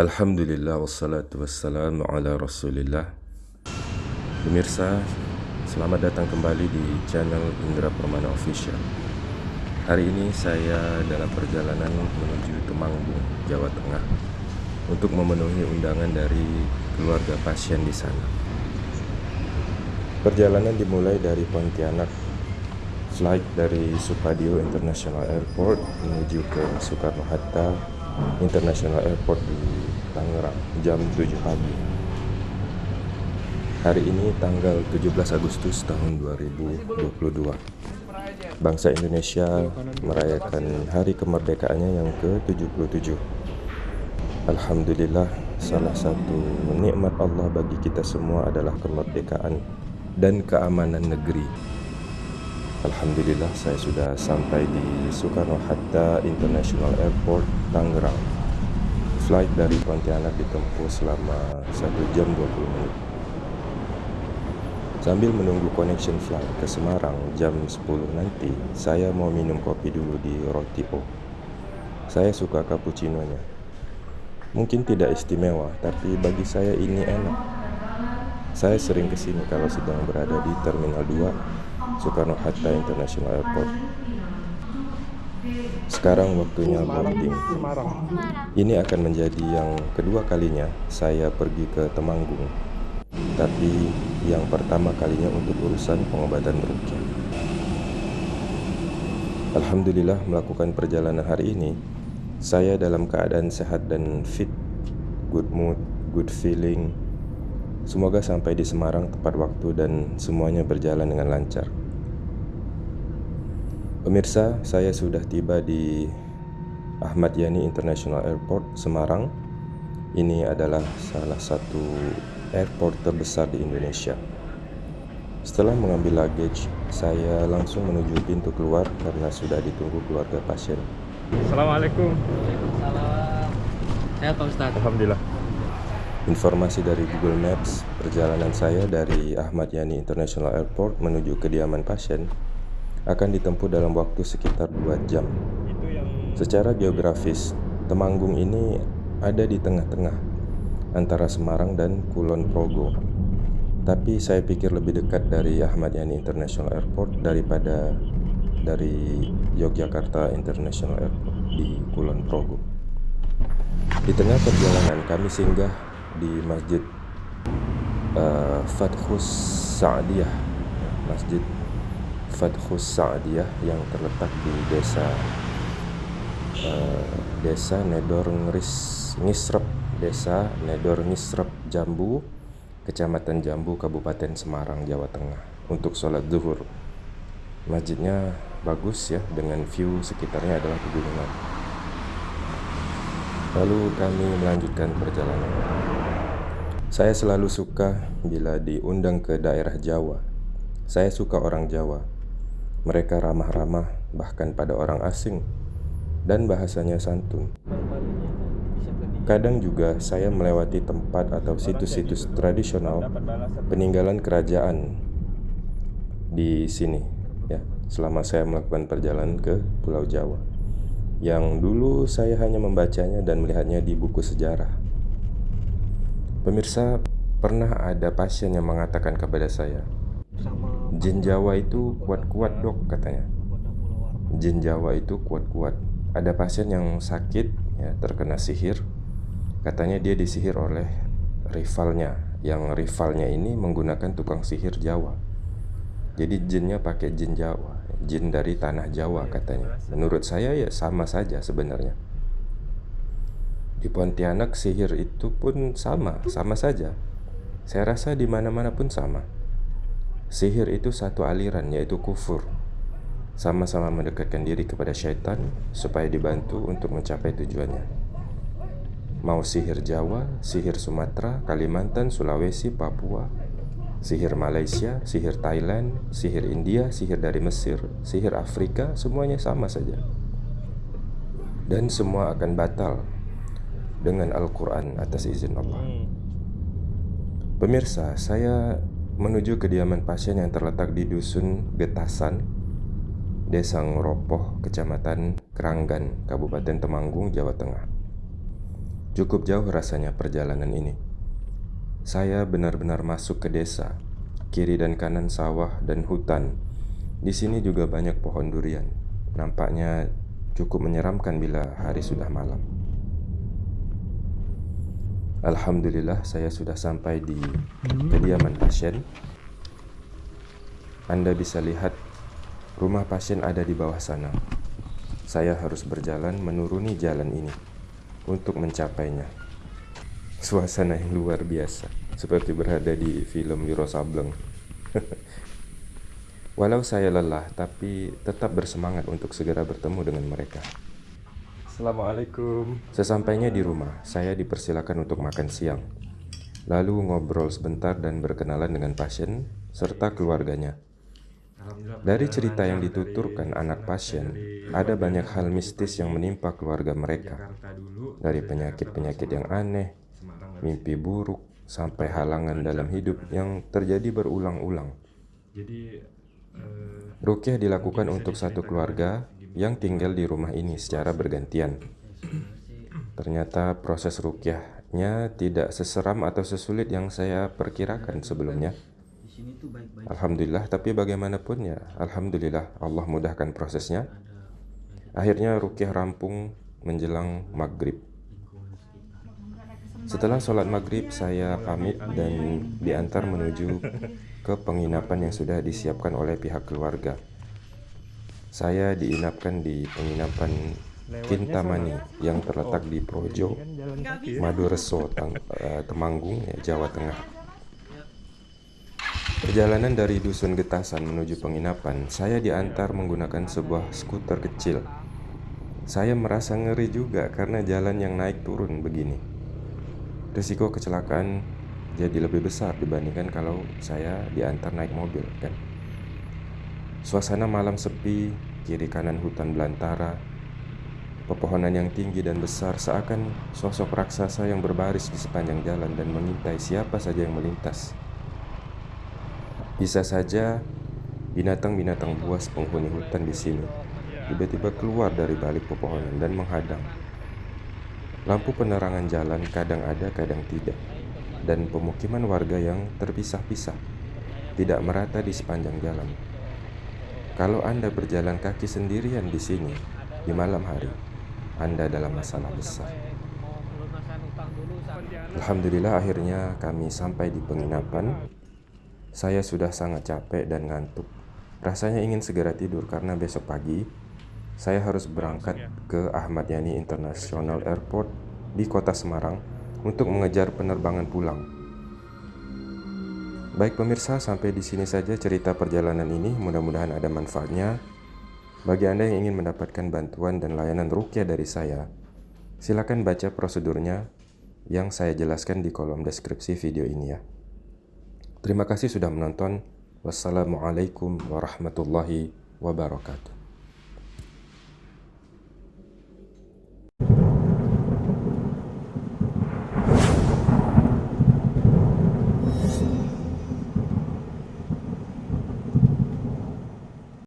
Alhamdulillah wassalatu wassalamu ala rasulillah. Pemirsa, selamat datang kembali di channel Indra Permana Official. Hari ini saya dalam perjalanan menuju Temanggung, Jawa Tengah Untuk memenuhi undangan dari keluarga pasien di sana. Perjalanan dimulai dari Pontianak Flight dari Supadio International Airport menuju ke Soekarno-Hatta International Airport di Tangerang jam 7 pagi. Hari ini tanggal 17 Agustus tahun 2022. Bangsa Indonesia merayakan hari kemerdekaannya yang ke-77. Alhamdulillah, salah satu nikmat Allah bagi kita semua adalah kemerdekaan dan keamanan negeri. Alhamdulillah saya sudah sampai di Soekarno-Hatta International Airport, Tangerang flight dari Pontianak ditempuh selama 1 jam 20 menit. Sambil menunggu connection flight ke Semarang jam 10 nanti, saya mau minum kopi dulu di Roti O. Saya suka cappuccino-nya. Mungkin tidak istimewa, tapi bagi saya ini enak. Saya sering ke sini kalau sedang berada di Terminal 2 Soekarno-Hatta International Airport. Sekarang waktunya boarding. Ini akan menjadi yang kedua kalinya saya pergi ke Temanggung. Tapi yang pertama kalinya untuk urusan pengobatan rukyah. Alhamdulillah melakukan perjalanan hari ini saya dalam keadaan sehat dan fit, good mood, good feeling. Semoga sampai di Semarang tepat waktu dan semuanya berjalan dengan lancar. Pemirsa, saya sudah tiba di Ahmad Yani International Airport, Semarang. Ini adalah salah satu airport terbesar di Indonesia. Setelah mengambil luggage, saya langsung menuju pintu keluar karena sudah ditunggu keluarga pasien. Assalamualaikum. Waalaikumsalam. Sehat Pak Ustadz. Alhamdulillah. Informasi dari Google Maps, perjalanan saya dari Ahmad Yani International Airport menuju kediaman pasien akan ditempuh dalam waktu sekitar 2 jam. Secara geografis, Temanggung ini ada di tengah-tengah antara Semarang dan Kulon Progo. Tapi saya pikir lebih dekat dari Ahmad Yani International Airport daripada dari Yogyakarta International Airport di Kulon Progo. Di tengah perjalanan kami singgah di Masjid uh, Fathus Sa'diyah, Masjid Fathus Sa'diyah yang terletak di desa uh, desa Nedor Ngris Ngisrep desa Nedor Ngisrep Jambu Kecamatan Jambu Kabupaten Semarang Jawa Tengah untuk sholat zuhur. Masjidnya bagus ya dengan view sekitarnya adalah pegunungan. Lalu kami melanjutkan perjalanan. Saya selalu suka bila diundang ke daerah Jawa. Saya suka orang Jawa mereka ramah-ramah bahkan pada orang asing dan bahasanya santun. Kadang juga saya melewati tempat atau situs-situs tradisional peninggalan kerajaan di sini ya selama saya melakukan perjalanan ke Pulau Jawa yang dulu saya hanya membacanya dan melihatnya di buku sejarah. Pemirsa, pernah ada pasien yang mengatakan kepada saya, Jin Jawa itu kuat-kuat dok katanya. Jin Jawa itu kuat-kuat. Ada pasien yang sakit ya terkena sihir. Katanya dia disihir oleh rivalnya. Yang rivalnya ini menggunakan tukang sihir Jawa. Jadi jinnya pakai jin Jawa Jin dari tanah Jawa katanya. Menurut saya ya sama saja sebenarnya. Di Pontianak sihir itu pun sama, sama saja. Saya rasa di mana-mana pun sama Sihir itu satu aliran yaitu kufur. Sama-sama mendekatkan diri kepada syaitan Supaya dibantu untuk mencapai tujuannya. Mau sihir Jawa, sihir Sumatera, Kalimantan, Sulawesi, Papua Sihir Malaysia, sihir Thailand, sihir India, sihir dari Mesir, sihir Afrika Semuanya sama saja. Dan semua akan batal Dengan Al-Quran atas izin Allah. Pemirsa, saya menuju kediaman pasien yang terletak di Dusun Getasan, Desa Ngeropoh, Kecamatan Keranggan, Kabupaten Temanggung, Jawa Tengah. Cukup jauh rasanya perjalanan ini. Saya benar-benar masuk ke desa. Kiri dan kanan sawah dan hutan. Di sini juga banyak pohon durian. Nampaknya cukup menyeramkan bila hari sudah malam. Alhamdulillah saya sudah sampai di kediaman pasien. Anda bisa lihat rumah pasien ada di bawah sana. Saya harus berjalan menuruni jalan ini untuk mencapainya. Suasana yang luar biasa, seperti berada di film Wiro Sableng. Walau saya lelah, tapi tetap bersemangat untuk segera bertemu dengan mereka. Assalamualaikum. Sesampainya di rumah, saya dipersilakan untuk makan siang. Lalu ngobrol sebentar dan berkenalan dengan pasien serta keluarganya. Dari cerita yang dituturkan anak pasien, ada banyak hal mistis yang menimpa keluarga mereka. Dari penyakit-penyakit yang aneh, mimpi buruk, sampai halangan dalam hidup yang terjadi berulang-ulang. Rukyah dilakukan untuk satu keluarga yang tinggal di rumah ini secara bergantian. Ternyata proses rukyahnya tidak seseram atau sesulit yang saya perkirakan sebelumnya. Alhamdulillah, tapi bagaimanapun ya, Alhamdulillah Allah mudahkan prosesnya. Akhirnya rukyah rampung menjelang maghrib. Setelah sholat maghrib, saya pamit dan diantar menuju ke penginapan yang sudah disiapkan oleh pihak keluarga. Saya diinapkan di penginapan Kintamani yang terletak di Projo, Madureso, eh, Temanggung, ya, Jawa Tengah. Perjalanan dari Dusun Getasan menuju penginapan, saya diantar menggunakan sebuah skuter kecil. Saya merasa ngeri juga karena jalan yang naik turun begini. Risiko kecelakaan jadi lebih besar dibandingkan kalau saya diantar naik mobil, kan? Suasana malam sepi, kiri kanan hutan belantara, pepohonan yang tinggi dan besar seakan sosok raksasa yang berbaris di sepanjang jalan dan mengintai siapa saja yang melintas. Bisa saja binatang-binatang buas penghuni hutan di sini tiba-tiba keluar dari balik pepohonan dan menghadang. Lampu penerangan jalan kadang ada, kadang tidak, dan pemukiman warga yang terpisah-pisah tidak merata di sepanjang jalan. Kalau Anda berjalan kaki sendirian di sini di malam hari, Anda dalam masalah besar. Alhamdulillah akhirnya kami sampai di penginapan saya sudah sangat capek dan ngantuk. Rasanya ingin segera tidur karena besok pagi saya harus berangkat ke Ahmad Yani International Airport di kota Semarang untuk mengejar penerbangan pulang. Baik pemirsa, sampai di sini saja cerita perjalanan ini. Mudah-mudahan ada manfaatnya. Bagi Anda yang ingin mendapatkan bantuan dan layanan rukyah dari saya, silakan baca prosedurnya yang saya jelaskan di kolom deskripsi video ini ya. Terima kasih sudah menonton. Wassalamualaikum warahmatullahi wabarakatuh.